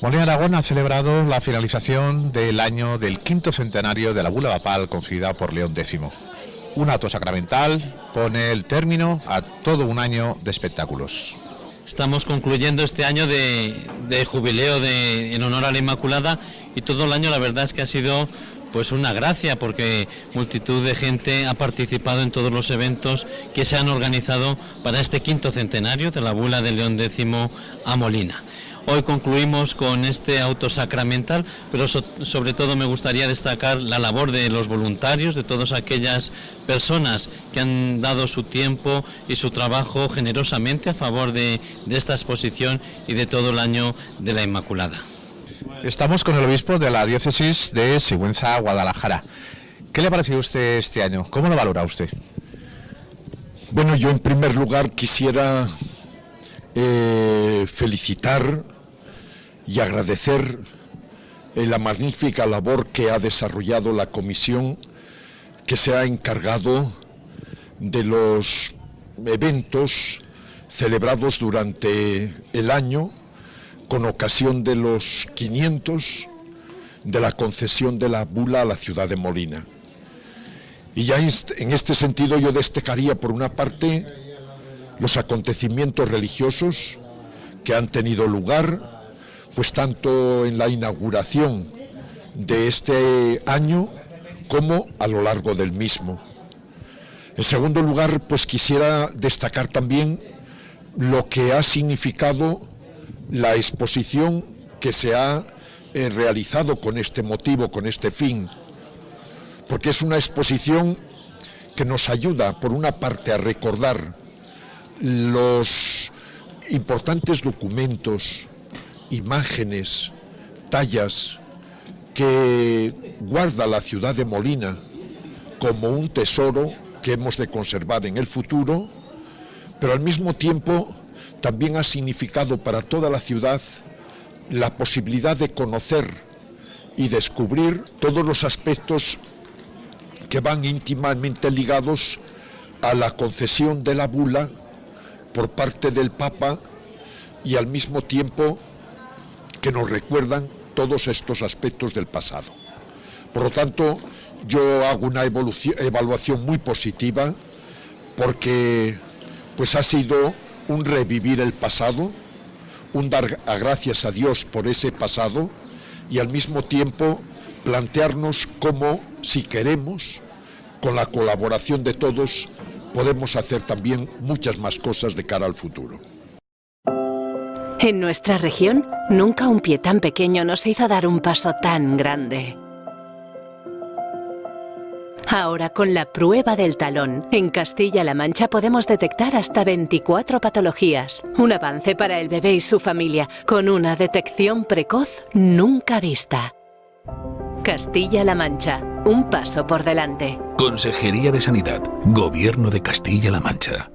Molina Aragón ha celebrado la finalización del año del quinto centenario de la bula papal concedida por León X. Un acto sacramental pone el término a todo un año de espectáculos. Estamos concluyendo este año de, jubileo de, en honor a la Inmaculada y todo el año la verdad es que ha sido pues una gracia porque multitud de gente ha participado en todos los eventos que se han organizado para este quinto centenario de la bula de León X a Molina. Hoy concluimos con este auto sacramental, pero sobre todo me gustaría destacar la labor de los voluntarios, de todas aquellas personas que han dado su tiempo y su trabajo generosamente a favor de, de esta exposición y de todo el año de la Inmaculada. Estamos con el obispo de la diócesis de Sigüenza, Guadalajara. ¿Qué le ha parecido a usted este año? ¿Cómo lo valora usted? Bueno, yo en primer lugar quisiera eh, felicitar y agradecer eh, la magnífica labor que ha desarrollado la comisión que se ha encargado de los eventos celebrados durante el año con ocasión de los 500 de la concesión de la bula a la ciudad de Molina. Y ya en este sentido yo destacaría por una parte los acontecimientos religiosos que han tenido lugar, pues tanto en la inauguración de este año como a lo largo del mismo. En segundo lugar, pues quisiera destacar también lo que ha significado la exposición que se ha eh, realizado con este motivo, con este fin, porque es una exposición que nos ayuda, por una parte, a recordar los importantes documentos, imágenes, tallas que guarda la ciudad de Molina como un tesoro que hemos de conservar en el futuro, pero al mismo tiempo también ha significado para toda la ciudad la posibilidad de conocer y descubrir todos los aspectos que van íntimamente ligados a la concesión de la bula por parte del Papa y al mismo tiempo que nos recuerdan todos estos aspectos del pasado. Por lo tanto, yo hago una evaluación muy positiva porque pues ha sido un revivir el pasado, un dar gracias a Dios por ese pasado y al mismo tiempo plantearnos cómo, si queremos, con la colaboración de todos, podemos hacer también muchas más cosas de cara al futuro. En nuestra región, nunca un pie tan pequeño nos hizo dar un paso tan grande. Ahora con la prueba del talón, en Castilla-La Mancha podemos detectar hasta 24 patologías. Un avance para el bebé y su familia, con una detección precoz nunca vista. Castilla-La Mancha, un paso por delante. Consejería de Sanidad, Gobierno de Castilla-La Mancha.